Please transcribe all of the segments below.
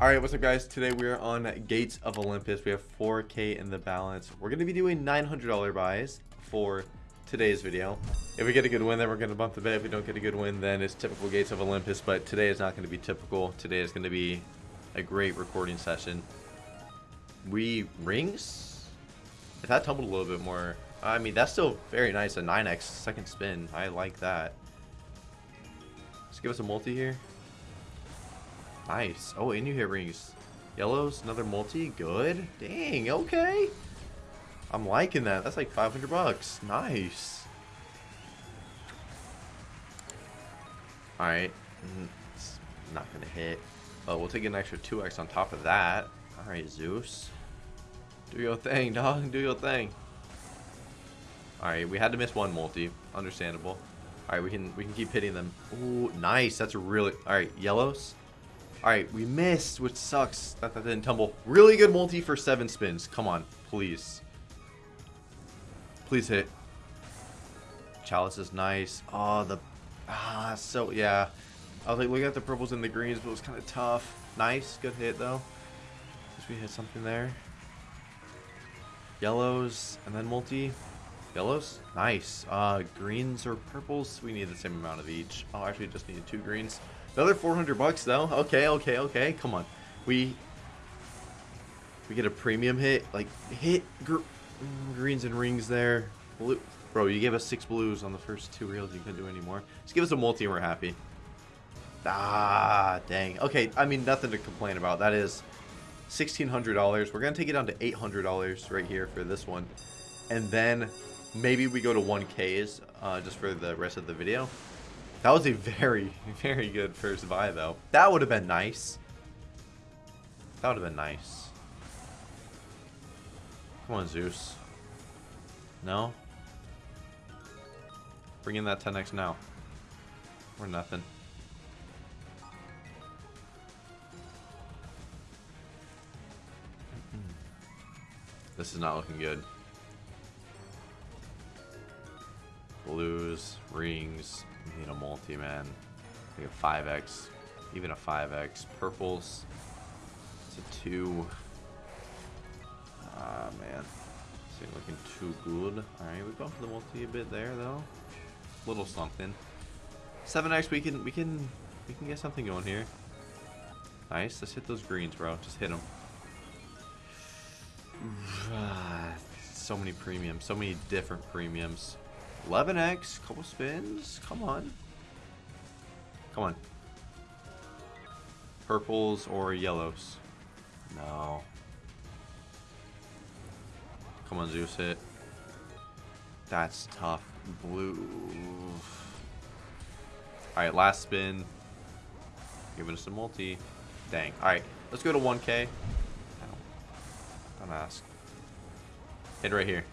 Alright, what's up guys? Today we are on Gates of Olympus. We have 4k in the balance. We're going to be doing $900 buys for today's video. If we get a good win, then we're going to bump the bet. If we don't get a good win, then it's typical Gates of Olympus. But today is not going to be typical. Today is going to be a great recording session. We rings? If that tumbled a little bit more, I mean, that's still very nice. A 9x second spin. I like that. Let's give us a multi here. Nice. Oh, and you hit rings. Yellows, another multi. Good. Dang, okay. I'm liking that. That's like 500 bucks. Nice. Alright. Mm, it's not going to hit. Oh, we'll take an extra 2x on top of that. Alright, Zeus. Do your thing, dog. Do your thing. Alright, we had to miss one multi. Understandable. Alright, we can we can keep hitting them. Ooh, nice. That's really... Alright, yellows. Alright, we missed, which sucks that that didn't tumble. Really good multi for seven spins. Come on, please. Please hit. Chalice is nice. Oh, the... Ah, so, yeah. I was like looking at the purples and the greens, but it was kind of tough. Nice, good hit, though. Guess we hit something there. Yellows, and then multi. Yellows? Nice. Uh, greens or purples? We need the same amount of each. Oh, actually just needed two greens. Another 400 bucks though. Okay, okay, okay. Come on. We we get a premium hit. Like hit gr greens and rings there. Blue. Bro, you gave us six blues on the first two reels. You couldn't do any more. Just give us a multi and we're happy. Ah, dang. Okay, I mean nothing to complain about. That is $1,600. We're gonna take it down to $800 right here for this one, and then maybe we go to 1Ks uh, just for the rest of the video. That was a very, very good first buy, though. That would have been nice. That would have been nice. Come on, Zeus. No? Bring in that 10x now. Or nothing. This is not looking good. Blues, rings, you know, multi, man. Think a 5x. Even a 5x. Purples. It's a 2. Ah, man. This ain't looking too good. Alright, we bumped the multi a bit there, though. Little something. 7x, we can, we can, we can get something going here. Nice. Let's hit those greens, bro. Just hit them. so many premiums. So many different premiums. 11x, couple spins. Come on. Come on. Purples or yellows? No. Come on, Zeus hit. That's tough. Blue. Alright, last spin. Giving us a multi. Dang. Alright, let's go to 1k. Don't ask. Hit right here.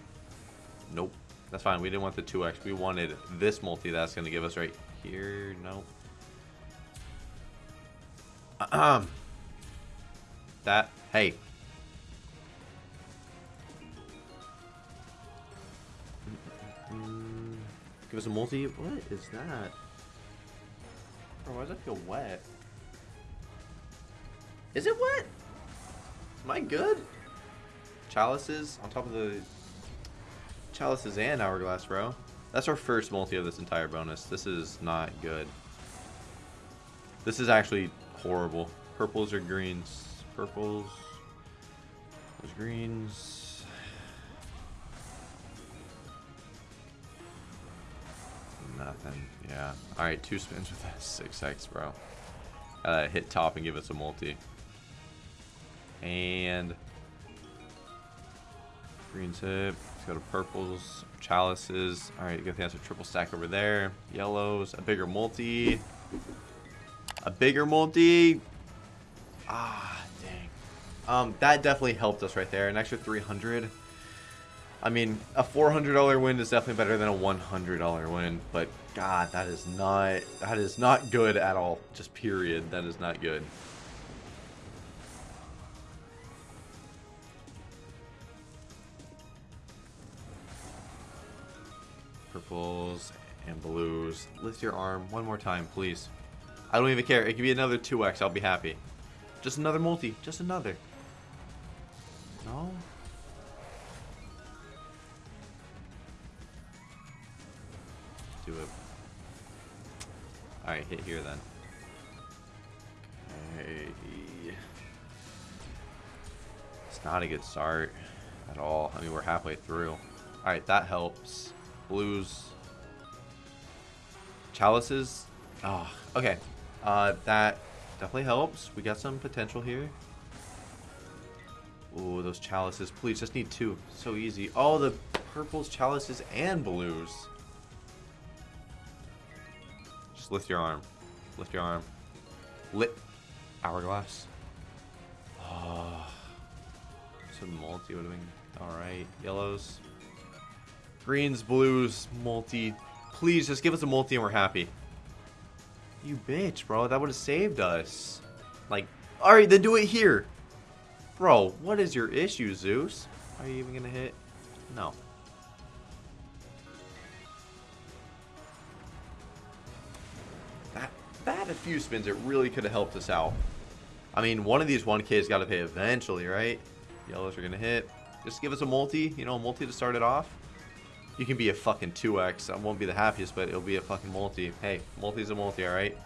That's fine. We didn't want the 2x. We wanted this multi that's going to give us right here. Nope. Um. That. Hey. Give us a multi. What is that? Bro, why does it feel wet? Is it wet? Am I good? Chalices on top of the chalices and hourglass, bro. That's our first multi of this entire bonus. This is not good. This is actually horrible. Purples or greens? Purples. There's greens. Nothing. Yeah. Alright, two spins with that 6x, bro. Uh, hit top and give us a multi. And... Greens hit. Go to purples. Chalices. Alright, you got the answer triple stack over there. Yellows. A bigger multi. A bigger multi. Ah, dang. Um, that definitely helped us right there. An extra 300. I mean, a $400 win is definitely better than a $100 win, but God, that is not, that is not good at all. Just period. That is not good. Purples and blues. Lift your arm one more time, please. I don't even care. It could be another 2x. I'll be happy. Just another multi. Just another. No? Do it. Alright, hit here then. Okay. It's not a good start at all. I mean, we're halfway through. Alright, that helps. Blues. Chalices. Oh, okay. Uh, that definitely helps. We got some potential here. Ooh, those chalices. Please, just need two. So easy. Oh, the purples, chalices, and blues. Just lift your arm. Lift your arm. Lit. Hourglass. Oh. Some multi would have been alright. Yellows. Greens, blues, multi. Please, just give us a multi and we're happy. You bitch, bro. That would have saved us. Like, alright, then do it here. Bro, what is your issue, Zeus? Are you even gonna hit? No. That, that a few spins, it really could have helped us out. I mean, one of these 1Ks got to pay eventually, right? Yellows are gonna hit. Just give us a multi, you know, a multi to start it off. You can be a fucking 2x. I won't be the happiest, but it'll be a fucking multi. Hey, multi's a multi, alright?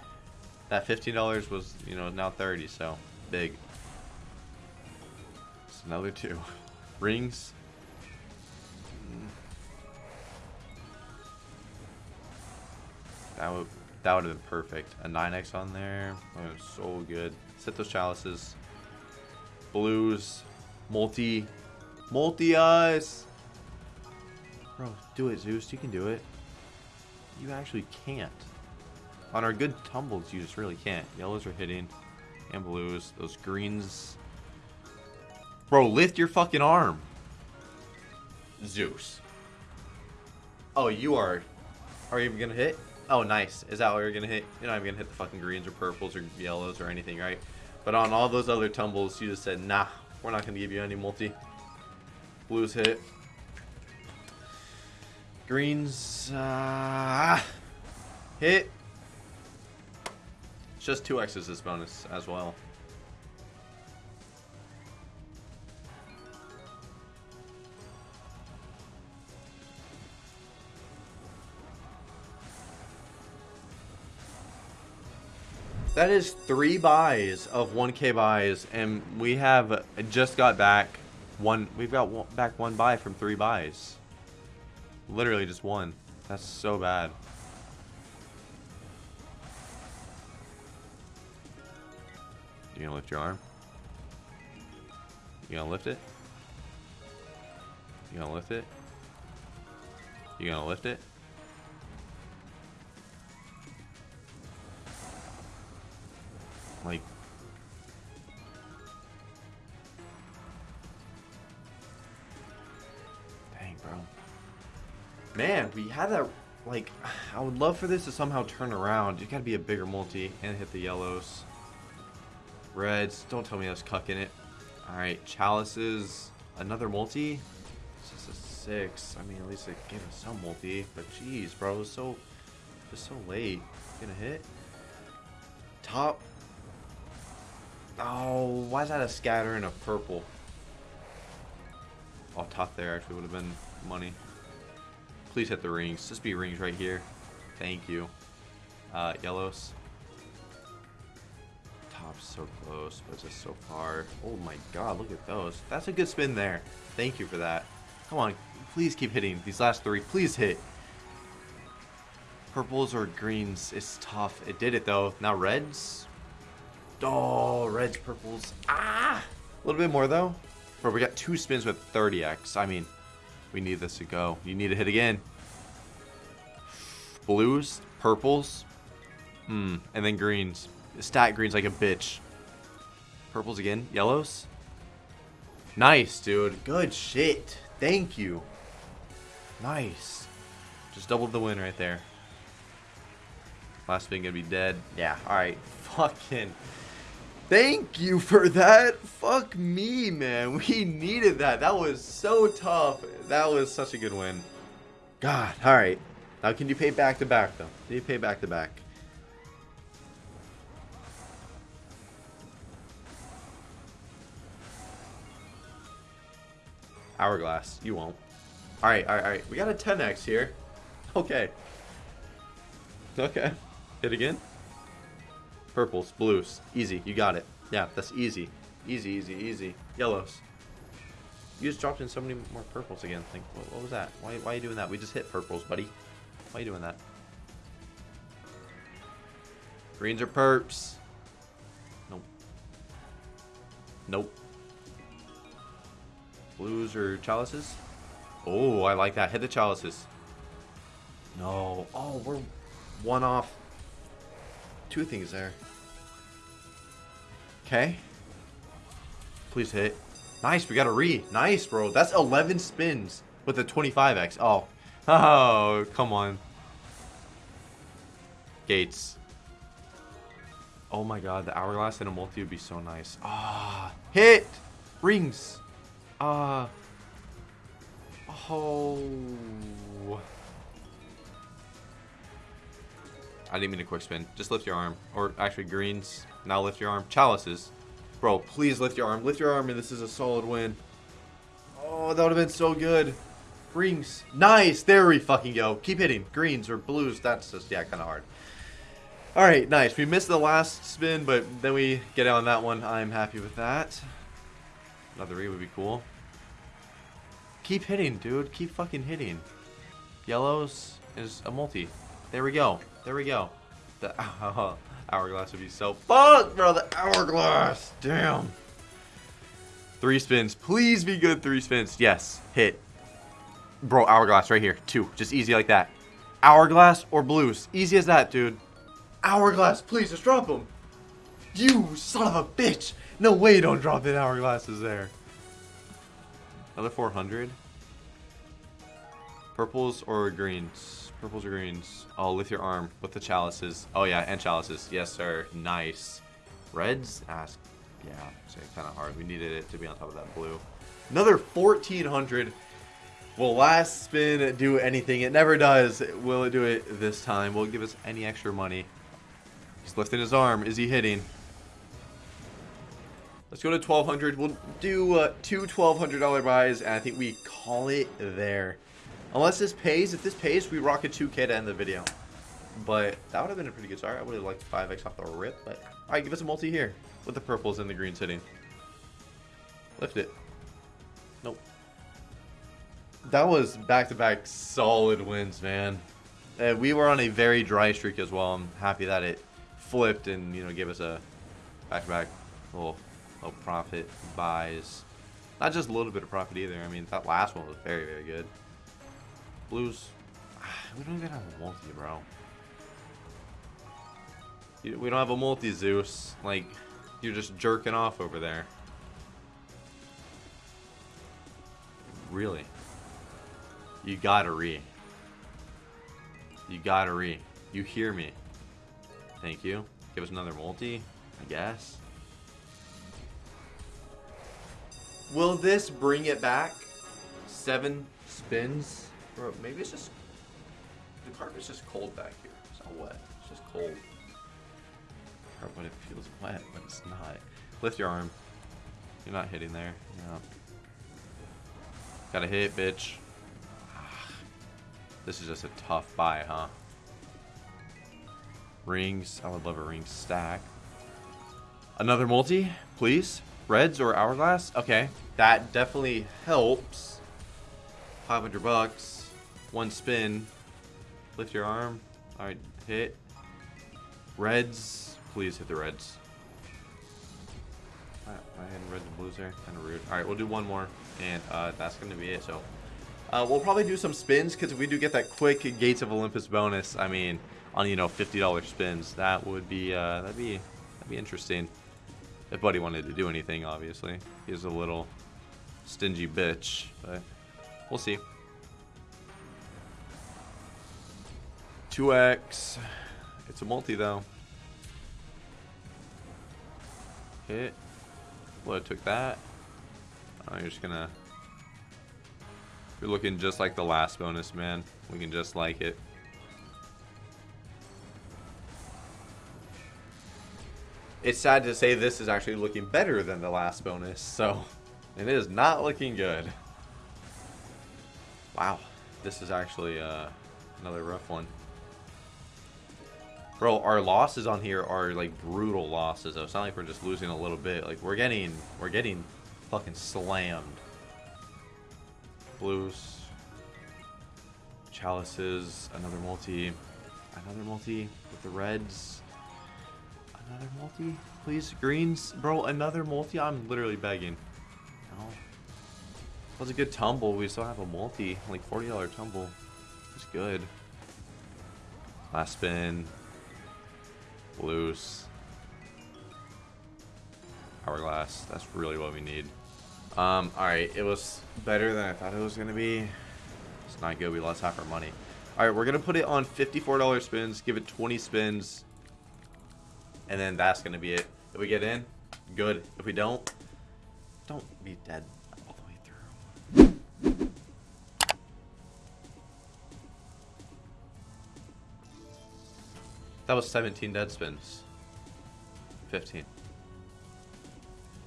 That $15 was, you know, now 30 so big. It's another two. Rings. That would that would have been perfect. A 9x on there. Oh, so good. Set those chalices. Blues. Multi. Multi eyes. Bro, do it, Zeus. You can do it. You actually can't. On our good tumbles, you just really can't. Yellows are hitting. And blues. Those greens. Bro, lift your fucking arm. Zeus. Oh, you are... Are you even gonna hit? Oh, nice. Is that what you're gonna hit? You're not even gonna hit the fucking greens or purples or yellows or anything, right? But on all those other tumbles, you just said, nah, we're not gonna give you any multi. Blues hit. Greens, uh, hit. It's just two X's this bonus as well. That is three buys of 1k buys, and we have just got back one. We've got one, back one buy from three buys. Literally just one. That's so bad. You gonna lift your arm? You gonna lift it? You gonna lift it? You gonna lift it? Like... Man, we had that... Like, I would love for this to somehow turn around. You gotta be a bigger multi and hit the yellows. Reds, don't tell me I was cucking it. Alright, chalices. Another multi? It's just a six. I mean, at least it gave us some multi. But jeez, bro, it was so... Just so late. Gonna hit? Top Oh, why is that a scatter and a purple? Oh, top there actually would have been money. Please hit the rings. Just be rings right here. Thank you. Uh, yellows. Top's so close, but just so far. Oh my god, look at those. That's a good spin there. Thank you for that. Come on, please keep hitting. These last three, please hit. Purples or greens, it's tough. It did it though. Now reds, Oh, reds, purples. Ah! A little bit more, though. Bro, we got two spins with 30x. I mean, we need this to go. You need to hit again. Blues, purples. Hmm, and then greens. Stat greens like a bitch. Purples again. Yellows. Nice, dude. Good shit. Thank you. Nice. Just doubled the win right there. Last thing gonna be dead. Yeah, alright. Fucking... Thank you for that. Fuck me, man. We needed that. That was so tough. That was such a good win. God, alright. Now can you pay back to back, though? Can you pay back to back? Hourglass. You won't. Alright, alright, alright. We got a 10x here. Okay. Okay. Hit again. Purples, blues. Easy. You got it. Yeah, that's easy. Easy, easy, easy. Yellows. You just dropped in so many more purples again. Think, what, what was that? Why, why are you doing that? We just hit purples, buddy. Why are you doing that? Greens are perps. Nope. Nope. Blues or chalices? Oh, I like that. Hit the chalices. No. Oh, we're one off. Two things there. Okay. Please hit. Nice, we got a re. Nice, bro. That's 11 spins with a 25x. Oh. Oh, come on. Gates. Oh my god, the hourglass and a multi would be so nice. Ah, hit! Rings! Ah. oh. I didn't mean a quick spin. Just lift your arm. Or actually, greens. Now lift your arm. Chalices. Bro, please lift your arm. Lift your arm and this is a solid win. Oh, that would have been so good. Greens. Nice. There we fucking go. Keep hitting. Greens or blues. That's just, yeah, kind of hard. Alright, nice. We missed the last spin, but then we get on that one. I'm happy with that. Another re would be cool. Keep hitting, dude. Keep fucking hitting. Yellows is a multi. There we go. There we go. The hourglass would be so fuck, bro. The hourglass. Damn. Three spins. Please be good three spins. Yes. Hit. Bro, hourglass right here. Two. Just easy like that. Hourglass or blues. Easy as that, dude. Hourglass. Please, just drop them. You son of a bitch. No way don't drop in hourglasses there. Another 400. Purples or greens? Purples or greens? Oh, lift your arm with the chalices. Oh, yeah, and chalices. Yes, sir. Nice. Reds? Ask. Yeah, it's kind of hard. We needed it to be on top of that blue. Another 1400. Will last spin do anything? It never does. Will it do it this time? Will it give us any extra money? He's lifting his arm. Is he hitting? Let's go to 1200 We'll do uh, two $1,200 buys, and I think we call it there. Unless this pays. If this pays, we rock a 2K to end the video. But that would have been a pretty good start. I would have liked 5x off the rip. But all right, give us a multi here with the purples and the greens hitting. Lift it. Nope. That was back-to-back -back solid wins, man. And we were on a very dry streak as well. I'm happy that it flipped and, you know, gave us a back-to-back -back little, little profit buys. Not just a little bit of profit either. I mean, that last one was very, very good. Blues. We don't even have a multi, bro. We don't have a multi, Zeus. Like, you're just jerking off over there. Really? You gotta re. You gotta re. You hear me. Thank you. Give us another multi, I guess. Will this bring it back? Seven spins? Bro, maybe it's just... The carpet's just cold back here. It's not wet. It's just cold. But it feels wet, but it's not. Lift your arm. You're not hitting there. No. Gotta hit, bitch. This is just a tough buy, huh? Rings. I would love a ring stack. Another multi, please. Reds or hourglass? Okay. That definitely helps. 500 bucks. One spin. Lift your arm. Alright, hit. Reds. Please hit the reds. I had reds and blues there. Kind of rude. Alright, we'll do one more. And uh, that's going to be it. So uh, we'll probably do some spins because if we do get that quick Gates of Olympus bonus, I mean, on you know $50 spins, that would be uh, that'd be that'd be interesting. If Buddy wanted to do anything, obviously, he's a little stingy bitch, but we'll see. 2x. It's a multi though. Hit. It took that. Oh, you're just gonna you're looking just like the last bonus, man. We can just like it. It's sad to say this is actually looking better than the last bonus, so it is not looking good. Wow, this is actually uh, another rough one. Bro, our losses on here are like brutal losses. Though. It's not like we're just losing a little bit. Like we're getting, we're getting fucking slammed. Blues, chalices, another multi, another multi with the reds, another multi, please greens, bro. Another multi. I'm literally begging. No. Was a good tumble. We still have a multi, like forty dollar tumble. It's good. Last spin. Loose. Hourglass. That's really what we need. Um, alright, it was better than I thought it was going to be. It's not good. We lost half our money. Alright, we're going to put it on $54 spins. Give it 20 spins. And then that's going to be it. If we get in, good. If we don't, don't be dead That was 17 dead spins. 15.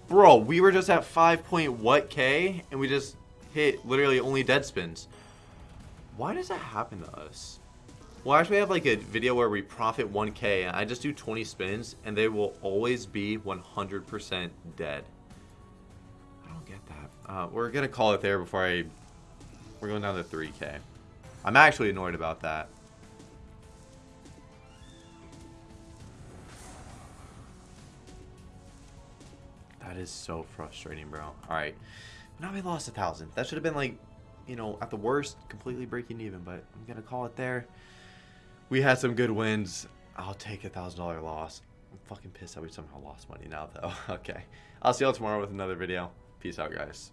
Bro, we were just at 5 point what K, and we just hit literally only dead spins. Why does that happen to us? Well, actually, I have like a video where we profit 1K, and I just do 20 spins, and they will always be 100% dead. I don't get that. Uh, we're going to call it there before I... We're going down to 3K. I'm actually annoyed about that. That is so frustrating, bro. All right. Now we lost a thousand. That should have been like, you know, at the worst, completely breaking even, but I'm going to call it there. We had some good wins. I'll take a thousand dollar loss. I'm fucking pissed that we somehow lost money now, though. okay. I'll see y'all tomorrow with another video. Peace out, guys.